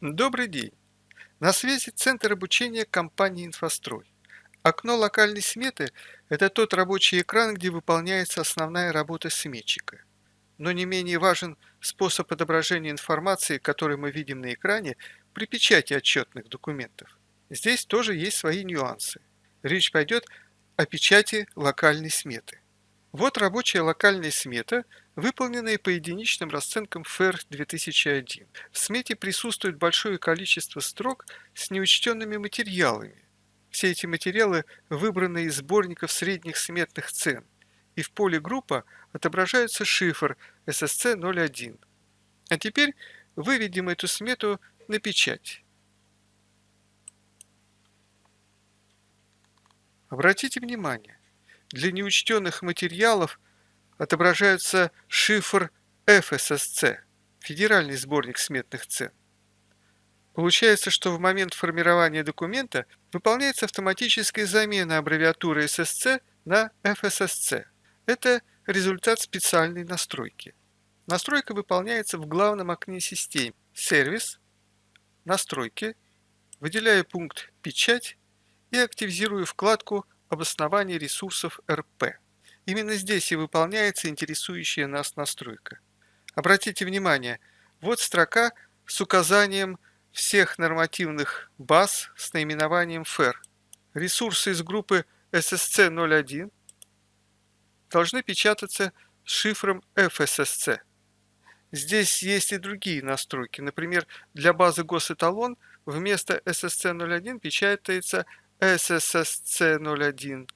Добрый день! На связи Центр обучения компании «Инфострой». Окно локальной сметы– это тот рабочий экран, где выполняется основная работа сметчика. Но не менее важен способ отображения информации, который мы видим на экране при печати отчетных документов. Здесь тоже есть свои нюансы. Речь пойдет о печати локальной сметы. Вот рабочая локальная смета, выполненная по единичным расценкам ФЭР 2001. В смете присутствует большое количество строк с неучтенными материалами. Все эти материалы выбраны из сборников средних сметных цен, и в поле группа отображается шифр SSC01. А теперь выведем эту смету на печать. Обратите внимание, для неучтенных материалов отображается шифр FSSC, федеральный сборник сметных цен. Получается, что в момент формирования документа выполняется автоматическая замена аббревиатуры SSC на FSSC. Это результат специальной настройки. Настройка выполняется в главном окне системы «Сервис», «Настройки», выделяю пункт «Печать» и активизирую вкладку обоснование ресурсов РП. Именно здесь и выполняется интересующая нас настройка. Обратите внимание, вот строка с указанием всех нормативных баз с наименованием ФЭР. Ресурсы из группы SSC01 должны печататься с шифром FSSC. Здесь есть и другие настройки. Например, для базы госэталон вместо SSC01 печатается SSSC01,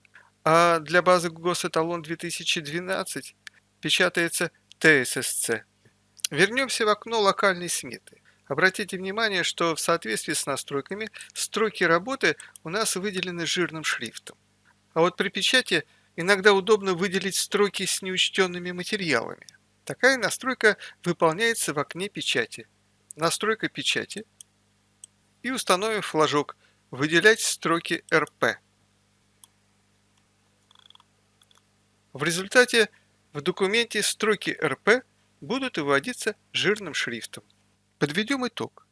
а для базы госэталон 2012 печатается TSSC. Вернемся в окно локальной сметы. Обратите внимание, что в соответствии с настройками строки работы у нас выделены жирным шрифтом. А вот при печати иногда удобно выделить строки с неучтенными материалами. Такая настройка выполняется в окне печати. Настройка печати. И установим флажок Выделять строки РП. В результате в документе строки РП будут выводиться жирным шрифтом. Подведем итог.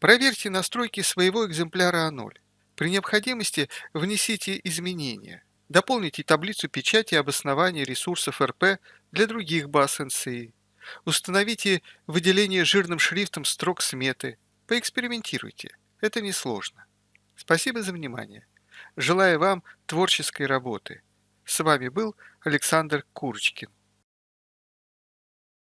Проверьте настройки своего экземпляра А0. При необходимости внесите изменения. Дополните таблицу печати обоснования ресурсов РП для других баз НСИ. Установите выделение жирным шрифтом строк сметы. Поэкспериментируйте. Это несложно. Спасибо за внимание. Желаю вам творческой работы. С вами был Александр Курочкин.